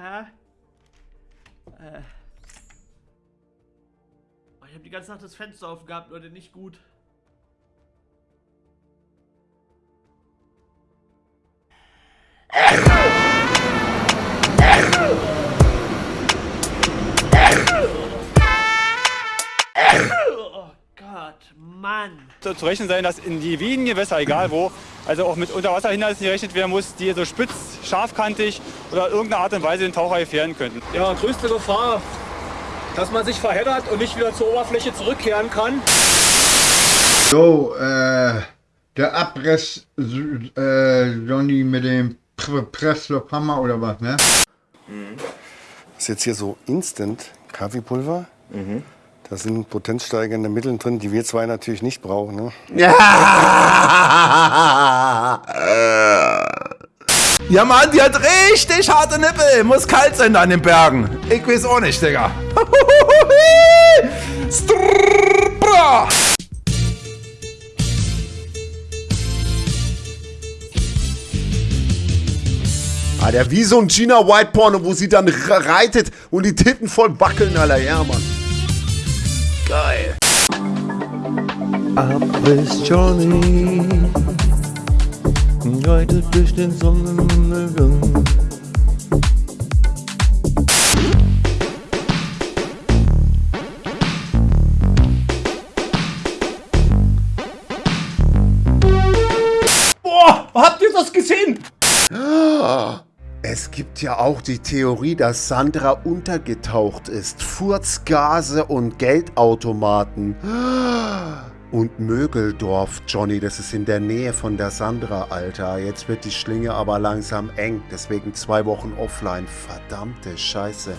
Hä? Äh. Oh, ich habe die ganze Nacht das Fenster aufgehabt, Leute, nicht gut. Oh Gott, Mann. Zu rechnen sein, dass in die Wienengewässer, egal wo, also auch mit Unterwasserhindernissen gerechnet werden muss, die so spitz, scharfkantig oder irgendeine Art und Weise den Taucher gefährden könnten. Ja, größte Gefahr, dass man sich verheddert und nicht wieder zur Oberfläche zurückkehren kann. So, äh, der Abriss, äh, Johnny mit dem Pr Presslufthammer oder was, ne? Das ist jetzt hier so Instant Kaffeepulver. Da sind potenzsteigernde Mittel drin, die wir zwei natürlich nicht brauchen. Ne? Ja, Mann, die hat richtig harte Nippel. Muss kalt sein da an den Bergen. Ich weiß auch nicht, Digga. Ah, der wie so ein Gina White Porno, wo sie dann reitet und die Titten voll wackeln, Alter. Ja, Mann. Geil. Abriss Johnny reitet durch den Sonnenuntergang. Boah, habt ihr das gesehen? Es gibt ja auch die Theorie, dass Sandra untergetaucht ist. Furzgase und Geldautomaten. Und Mögeldorf, Johnny, das ist in der Nähe von der Sandra, Alter. Jetzt wird die Schlinge aber langsam eng, deswegen zwei Wochen offline. Verdammte Scheiße.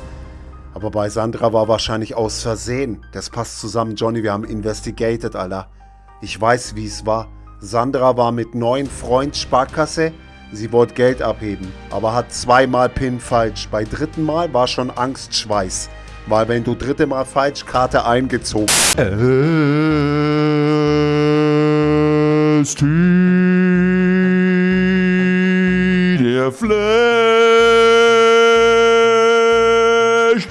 Aber bei Sandra war wahrscheinlich aus Versehen. Das passt zusammen, Johnny, wir haben investigated, Alter. Ich weiß, wie es war. Sandra war mit neuen Freund Sparkasse. Sie wollte Geld abheben, aber hat zweimal PIN falsch. Bei dritten Mal war schon Angstschweiß. Weil wenn du dritte Mal falsch Karte eingezogen. Es der flasht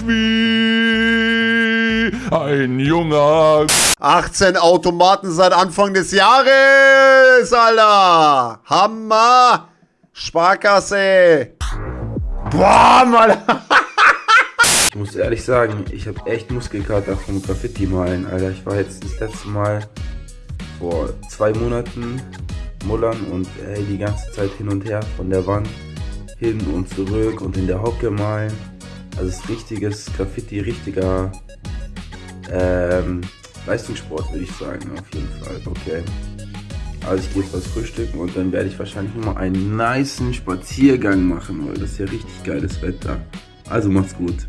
wie ein junger 18 Automaten seit Anfang des Jahres, Alter. Hammer. Sparkasse. Boah, Alter. Ich muss ehrlich sagen, ich habe echt Muskelkater vom Graffiti malen, Alter. Ich war jetzt das letzte Mal vor zwei Monaten mullern und ey, die ganze Zeit hin und her von der Wand hin und zurück und in der Hocke malen. Also es ist richtiges Graffiti, richtiger ähm, Leistungssport, würde ich sagen, auf jeden Fall. Okay. Also ich gehe jetzt was frühstücken und dann werde ich wahrscheinlich nochmal einen niceen Spaziergang machen, weil das ist ja richtig geiles Wetter. Also macht's gut.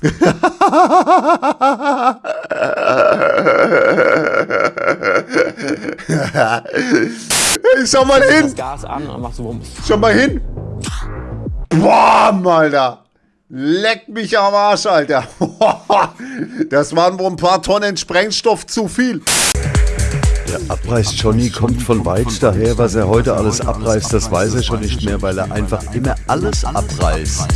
Hey, schau mal hin. Das Gas an und machst du Wumms. Schau mal hin. Boah, Alter. Leck mich am Arsch, Alter. Das waren wohl ein paar Tonnen Sprengstoff zu viel. Der Abreiß Johnny kommt von weit daher, was er heute alles abreißt, das weiß er schon nicht mehr, weil er einfach immer alles abreißt.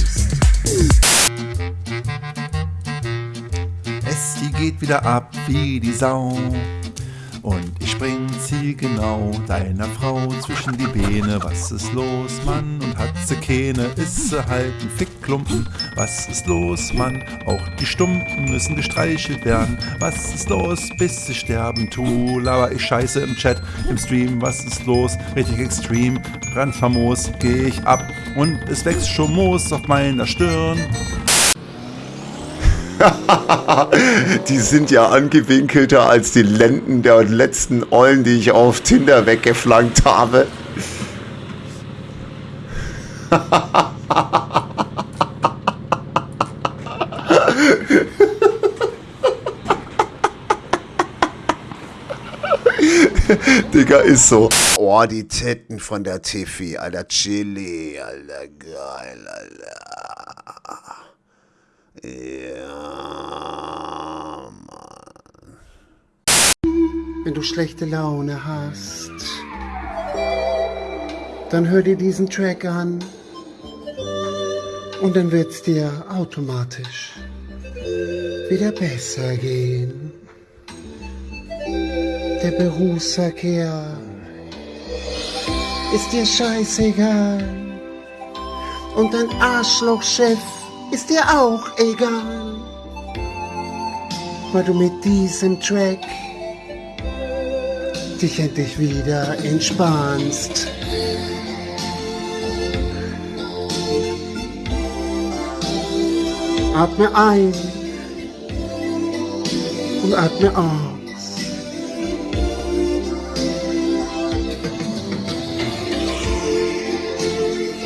Es die geht wieder ab wie die Sau. Und ich spring zielgenau deiner Frau zwischen die Beine. Was ist los, Mann? Und hat sie keine, ist sie halt ein Fickklumpen. Was ist los, Mann? Auch die Stumpen müssen gestreichelt werden. Was ist los, bis sie sterben? Tu, aber ich scheiße im Chat, im Stream. Was ist los? Richtig extrem, brandfamos, geh ich ab. Und es wächst schon Moos auf meiner Stirn. Die sind ja angewinkelter als die Lenden der letzten Eulen, die ich auf Tinder weggeflankt habe. Digga, ist so. Oh, die Titten von der Tiffy, Alter, Chili, Alter, geil, Alter. Ja, Mann. Wenn du schlechte Laune hast, dann hör dir diesen Track an. Und dann wird's dir automatisch wieder besser gehen. Der Berufsverkehr ist dir scheißegal. Und dein Arschlochchef ist dir auch egal. Weil du mit diesem Track dich endlich wieder entspannst. Atme ein und atme aus.